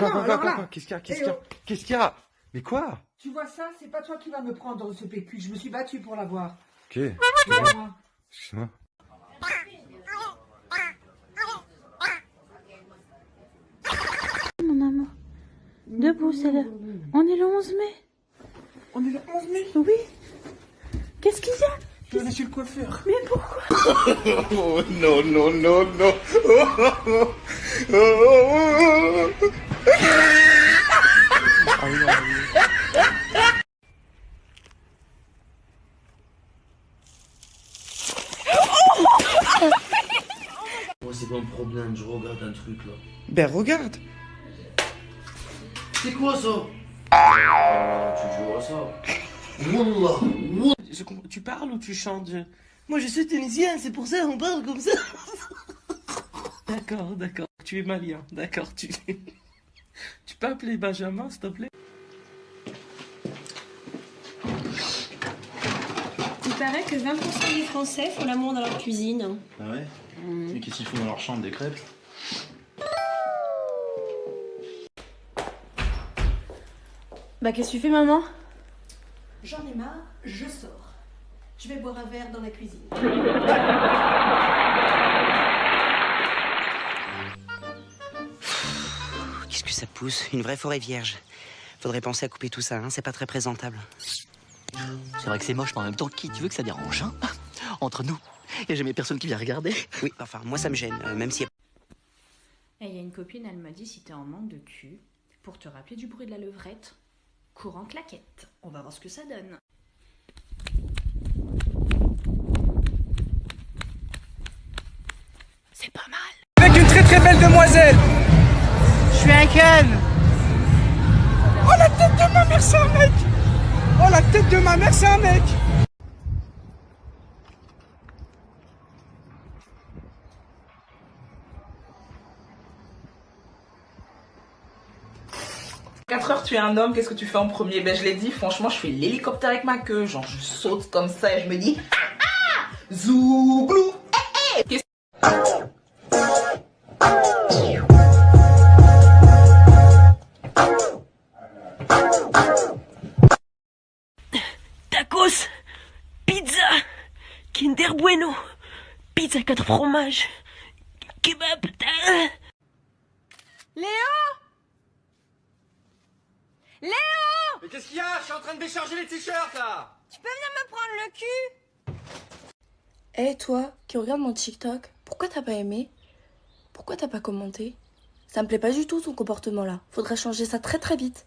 quoi, non, quoi, quoi, là. quoi Qu'est-ce qu'il y a Qu'est-ce Eh qu'il y a oh. Qu'est-ce qu'il y a? Mais quoi? Tu vois ça, c'est pas toi qui vas me prendre ce PQ. Je me suis battue pour l'avoir. Ok, pas moi. excuse-moi. Mon amour. Debout, c'est le... On est le 11 mai. On est le 11 mai? Oui. Qu'est-ce qu'il y a? Je vais aller chez le coiffeur. Mais pourquoi? Oh non, non, non, non oh, oh, oh, oh. Moi, c'est pas un problème, je regarde un truc là. Ben regarde. C'est quoi ça? Ah, Tu joues à ça? Wallah, wallah. Je comprends- Tu parles ou tu chantes? Moi je suis tunisien, c'est pour ça on parle comme ça. d'accord, d'accord. Tu es malien, d'accord. Tu... tu peux appeler Benjamin, s'il te plaît? Il paraît que 20% des Français font l'amour dans leur cuisine. Ah ouais? Et qu'est-ce qu'ils font dans leur chambre Des crêpes? Bah qu'est-ce que tu fais maman? J'en ai marre, je sors. Je vais boire un verre dans la cuisine. Qu'est-ce que ça pousse? Une vraie forêt vierge. Faudrait penser à couper tout ça, hein, c'est pas très présentable. C'est vrai que c'est moche, mais en même temps, qui tu veux que ça dérange, hein? Entre nous. Et jamais personne qui vient regarder. Oui, enfin, moi ça me gêne, euh, même si... Et il y a une copine, elle m'a dit si t'es en manque de cul, pour te rappeler du bruit de la levrette, cours en claquette. On va voir ce que ça donne. C'est pas mal. Avec une très très belle demoiselle. Je suis un Ken. Oh la tête de ma mère, c'est un mec. Oh la tête de ma mère, c'est un mec. Quatre heures, tu es un homme, qu'est-ce que tu fais en premier? Ben je l'ai dit, franchement, je fais l'hélicoptère avec ma queue, genre je saute comme ça et je me dis ah ah Zouglou 4 fromages, kebab. Léo Léo Mais qu'est-ce qu'il y a? Je suis en train de décharger les t-shirts là Tu peux venir me prendre le cul? Eh toi, qui regarde mon TikTok, pourquoi t'as pas aimé? Pourquoi t'as pas commenté? Ça me plaît pas du tout ton comportement là. Faudrait changer ça très très vite.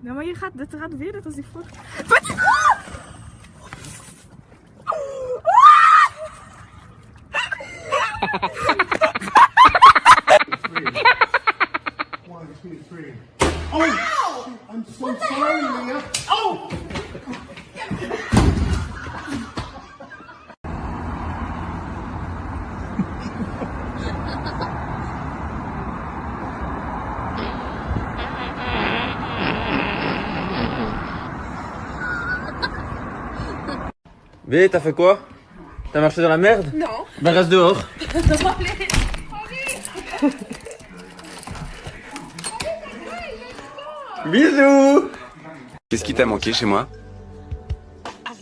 Nou, maar je gaat, dat gaat weer net als die vorige. One, B, t'as fait quoi? T'as marché dans la merde? Non. Ben reste dehors. Bisous Qu'est-ce qui t'a manqué chez moi?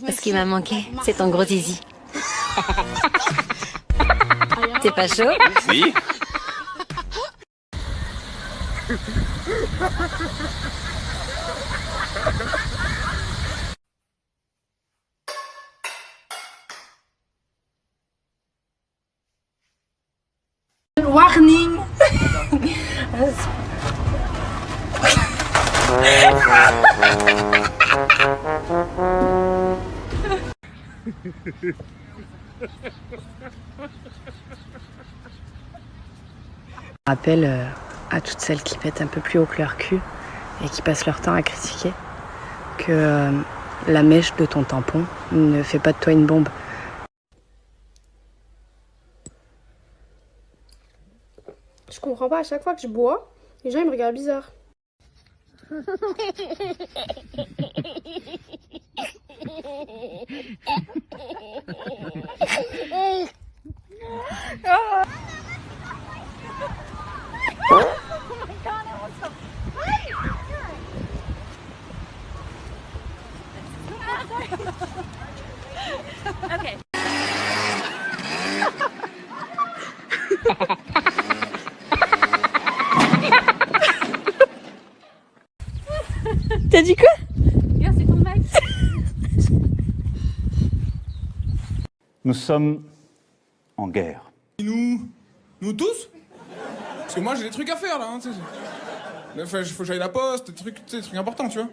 Ce qui m'a manqué, c'est ton gros zizi. T'es pas chaud? Si Warning rappelle euh, à toutes celles qui pètent un peu plus haut que leur cul et qui passent leur temps à critiquer que euh, la mèche de ton tampon ne fait pas de toi une bombe. Je comprends pas, à chaque fois que je bois, les gens ils me regardent bizarre. dit quoi Regarde, c'est ton mec. Nous sommes en guerre. Nous Nous tous Parce que moi j'ai des trucs à faire là, hein, tu sais. Là, faut, que j'aille à la poste, des trucs, tu sais, des trucs importants, tu vois.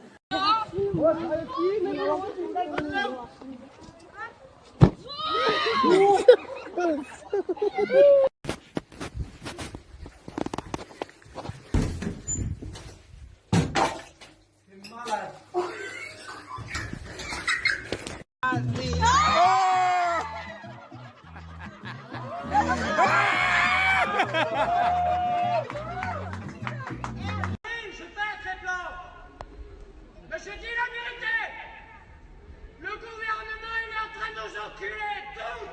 Je fais très plan. Mais je dis la vérité. Le gouvernement, est en train de nous enculer tous.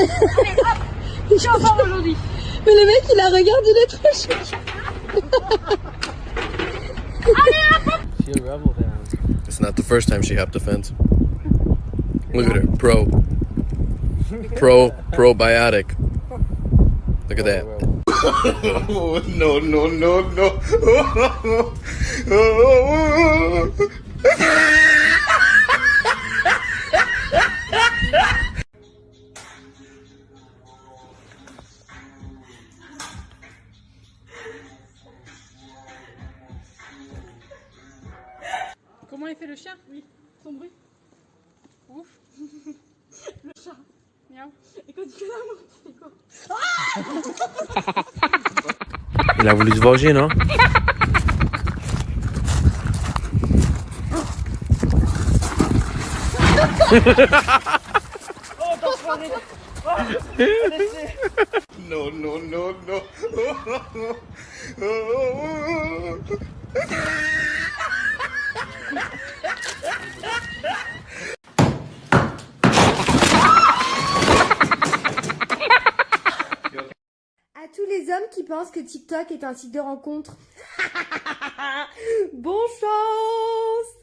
Allez, hop Je suis ensemble aujourd'hui. Mais le mec, il la regarde, il est trop chou. Allez, hop It's not the first time she hopped the fence. Look at her, pro. Pro, probiotic. Look at that. Oh, no, no, no, no. Comment il fait le chien Oui, son bruit. Ouf. le chat. Miaou. Et quand il fait l'amour, il fait quoi Il a voulu se venger, non Oh, t'as foiré. Oh, À tous les hommes qui pensent que TikTok est un site de rencontre. bon chance